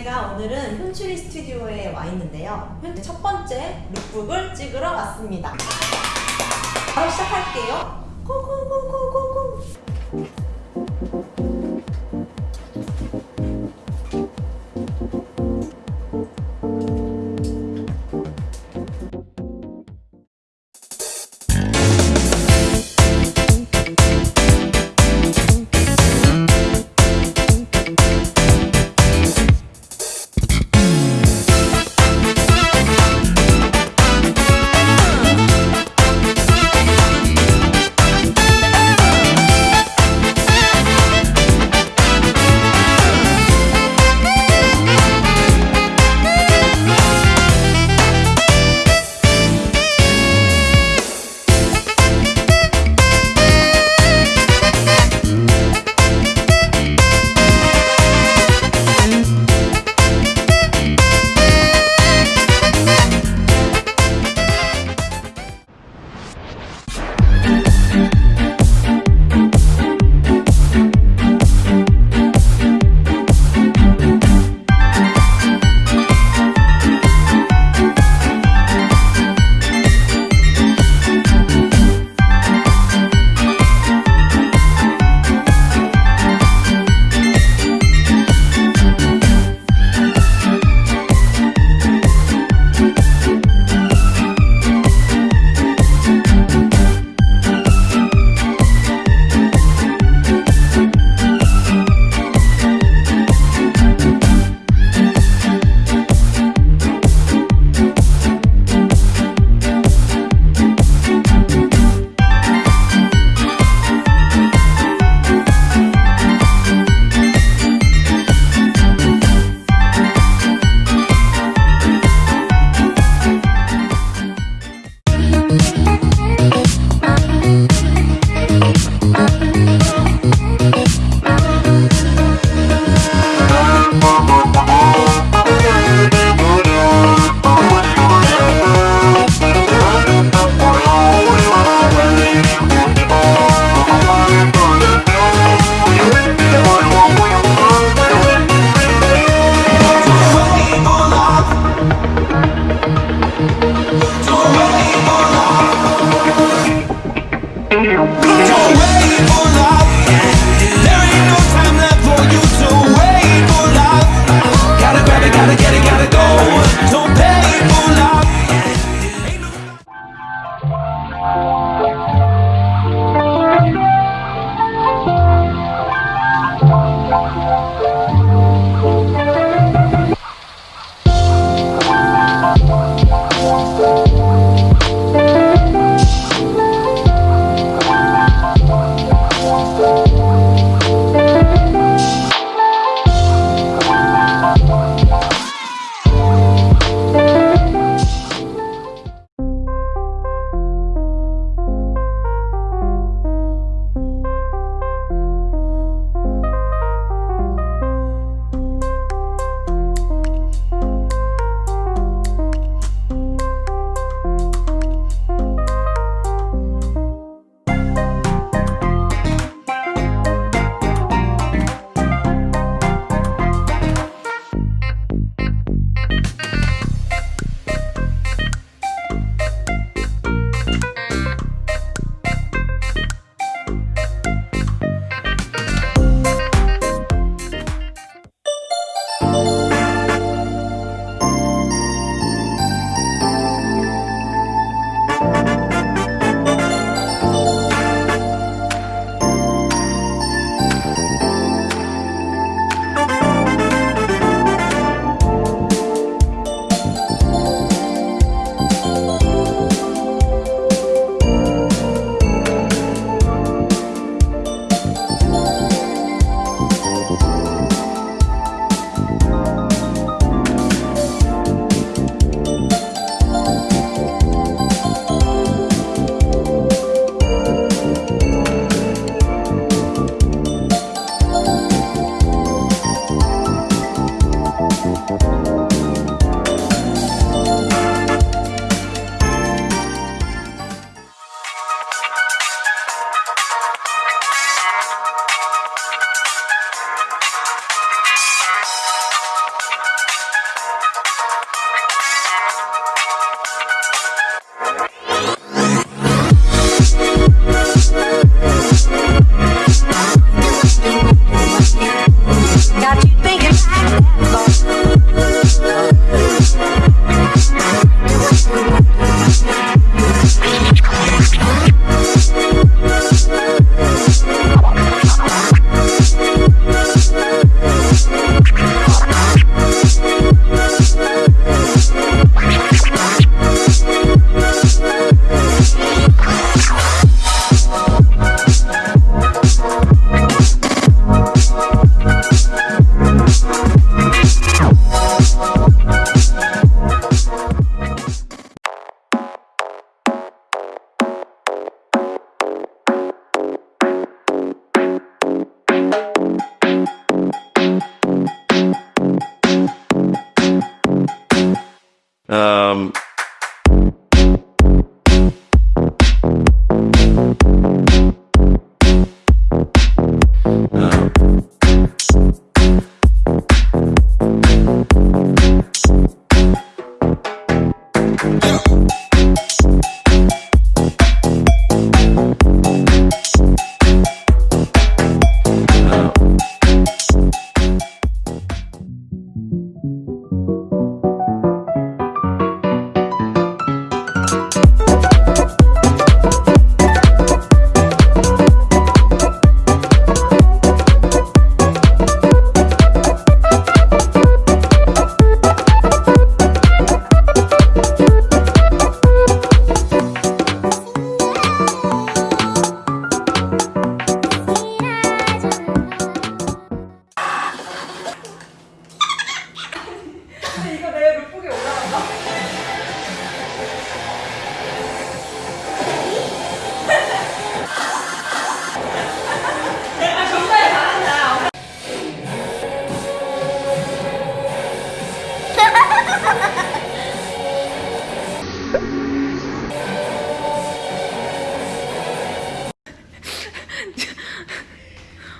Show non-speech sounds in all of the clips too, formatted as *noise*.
제가 오늘은 현출이 스튜디오에 와 있는데요. 현- 첫 번째 룩북을 찍으러 왔습니다. 바로 시작할게요. 고고고고고고. Um,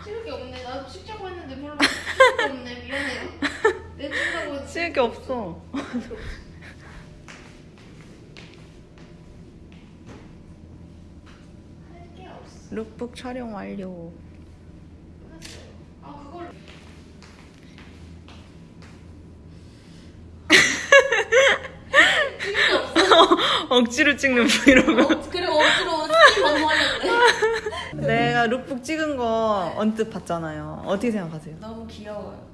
찍을 게 없네. 나도 찍자고 했는데 별로 찍을 게 없네. 미안해요. 내 찍으라고 했지. 쓸게 없어. 할게 없어. 룩북 촬영 완료. 끝났어요. 아 그걸 찍을 게 없어. 억지로 찍는 브이로그. 어, 그리고 억지로 그래. *laughs* 내가 룩북 찍은 거 언뜻 봤잖아요. 어떻게 생각하세요? 너무 귀여워요.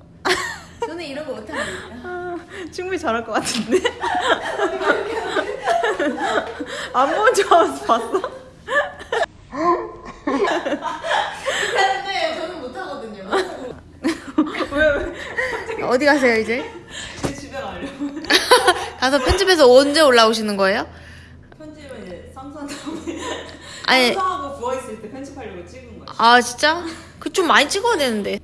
저는 이런 거 못하거든요. 아, 충분히 잘할 것 같은데? *laughs* 안 본 줄 알아서 봤어? 근데 저는 못하거든요. 왜, 왜? 어디 가세요 이제? 제 집에 가려고. *laughs* 가서 편집해서 언제 올라오시는 거예요? 편집은 이제 삼선 다음에. 아니 삼선하고 부어있을 때 편집하려고 찍은 거야. 아 진짜? 그 좀 많이 찍어야 되는데.